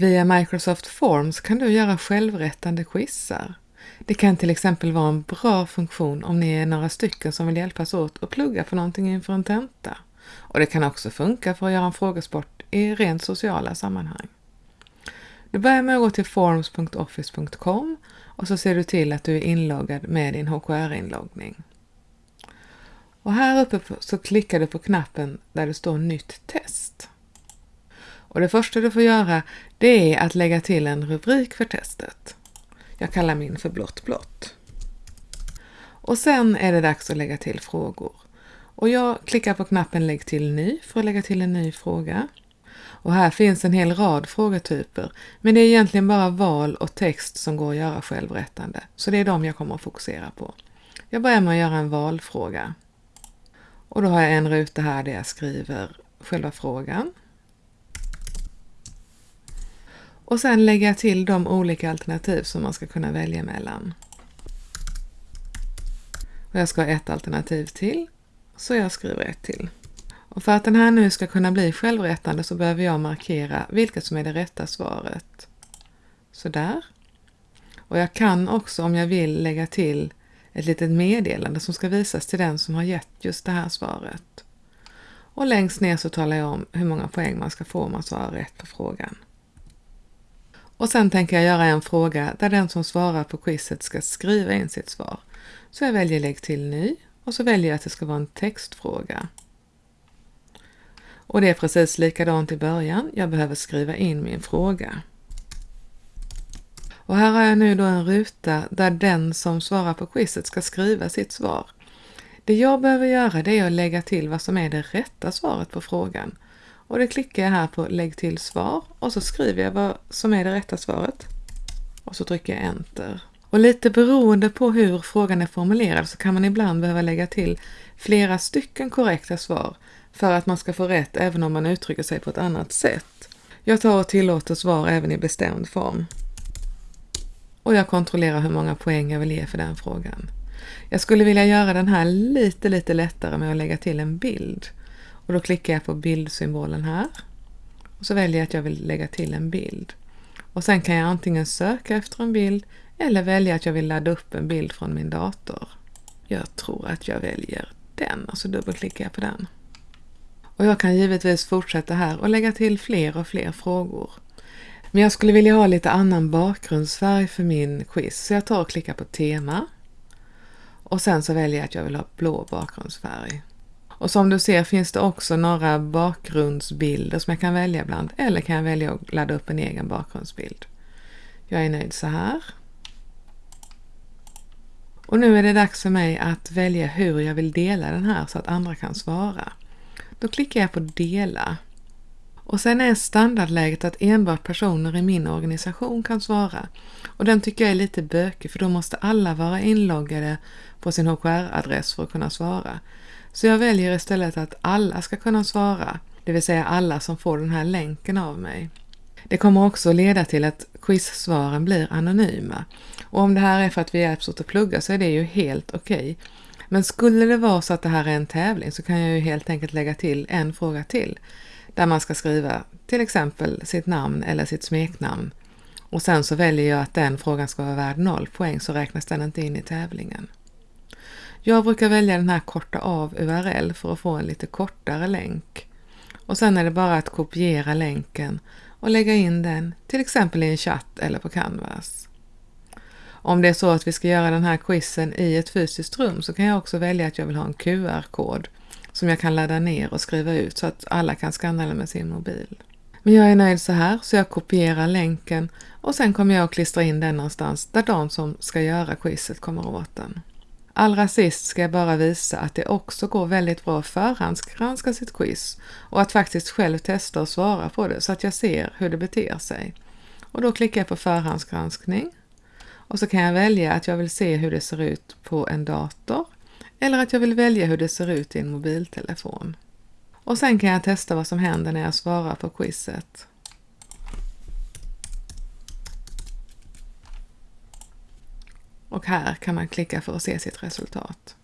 Via Microsoft Forms kan du göra självrättande quizar. Det kan till exempel vara en bra funktion om ni är några stycken som vill hjälpas åt och plugga för någonting inför en tenta. Och det kan också funka för att göra en frågesport i rent sociala sammanhang. Du börjar med att gå till forms.office.com och så ser du till att du är inloggad med din HKR-inloggning. Och här uppe så klickar du på knappen där det står Nytt test. Och det första du får göra det är att lägga till en rubrik för testet. Jag kallar min för blått blått. Och sen är det dags att lägga till frågor. Och jag klickar på knappen Lägg till ny för att lägga till en ny fråga. Och här finns en hel rad frågetyper, men det är egentligen bara val och text som går att göra självrättande, så det är de jag kommer att fokusera på. Jag börjar med att göra en valfråga. Och då har jag en ruta här där jag skriver själva frågan. Och sen lägga till de olika alternativ som man ska kunna välja mellan. Och jag ska ha ett alternativ till, så jag skriver ett till. Och för att den här nu ska kunna bli självrättande så behöver jag markera vilket som är det rätta svaret. Sådär. Och jag kan också om jag vill lägga till ett litet meddelande som ska visas till den som har gett just det här svaret. Och längst ner så talar jag om hur många poäng man ska få om man svarar rätt på frågan. Och sen tänker jag göra en fråga där den som svarar på quizet ska skriva in sitt svar. Så jag väljer lägg till ny och så väljer jag att det ska vara en textfråga. Och det är precis likadant i början. Jag behöver skriva in min fråga. Och här har jag nu då en ruta där den som svarar på quizet ska skriva sitt svar. Det jag behöver göra det är att lägga till vad som är det rätta svaret på frågan. Och det klickar jag här på Lägg till svar och så skriver jag vad som är det rätta svaret. Och så trycker jag Enter. Och lite beroende på hur frågan är formulerad så kan man ibland behöva lägga till flera stycken korrekta svar för att man ska få rätt även om man uttrycker sig på ett annat sätt. Jag tar och tillåter svar även i bestämd form. Och jag kontrollerar hur många poäng jag vill ge för den frågan. Jag skulle vilja göra den här lite, lite lättare med att lägga till en bild. Och då klickar jag på bildsymbolen här. Och så väljer jag att jag vill lägga till en bild. Och sen kan jag antingen söka efter en bild eller välja att jag vill ladda upp en bild från min dator. Jag tror att jag väljer den och så dubbelklickar jag på den. Och jag kan givetvis fortsätta här och lägga till fler och fler frågor. Men jag skulle vilja ha lite annan bakgrundsfärg för min quiz så jag tar och klickar på tema. Och sen så väljer jag att jag vill ha blå bakgrundsfärg. Och som du ser finns det också några bakgrundsbilder som jag kan välja bland eller kan jag välja att ladda upp en egen bakgrundsbild. Jag är nöjd så här. Och nu är det dags för mig att välja hur jag vill dela den här så att andra kan svara. Då klickar jag på dela. Och sen är standardläget att enbart personer i min organisation kan svara. Och den tycker jag är lite bökig för då måste alla vara inloggade på sin HKR-adress för att kunna svara. Så jag väljer istället att alla ska kunna svara, det vill säga alla som får den här länken av mig. Det kommer också leda till att quizsvaren blir anonyma. Och om det här är för att vi hjälps åt att plugga så är det ju helt okej. Okay. Men skulle det vara så att det här är en tävling så kan jag ju helt enkelt lägga till en fråga till. Där man ska skriva till exempel sitt namn eller sitt smeknamn. Och sen så väljer jag att den frågan ska vara värd noll poäng så räknas den inte in i tävlingen. Jag brukar välja den här korta av URL för att få en lite kortare länk. Och sen är det bara att kopiera länken och lägga in den till exempel i en chatt eller på Canvas. Om det är så att vi ska göra den här quizen i ett fysiskt rum så kan jag också välja att jag vill ha en QR-kod som jag kan ladda ner och skriva ut så att alla kan skanna den med sin mobil. Men jag är nöjd så här så jag kopierar länken och sen kommer jag att klistra in den någonstans där de som ska göra quizet kommer åt den. Allra sist ska jag bara visa att det också går väldigt bra att förhandsgranska sitt quiz och att faktiskt själv testa och svara på det så att jag ser hur det beter sig. Och då klickar jag på förhandsgranskning och så kan jag välja att jag vill se hur det ser ut på en dator eller att jag vill välja hur det ser ut i en mobiltelefon. Och sen kan jag testa vad som händer när jag svarar på quizet. Och här kan man klicka för att se sitt resultat.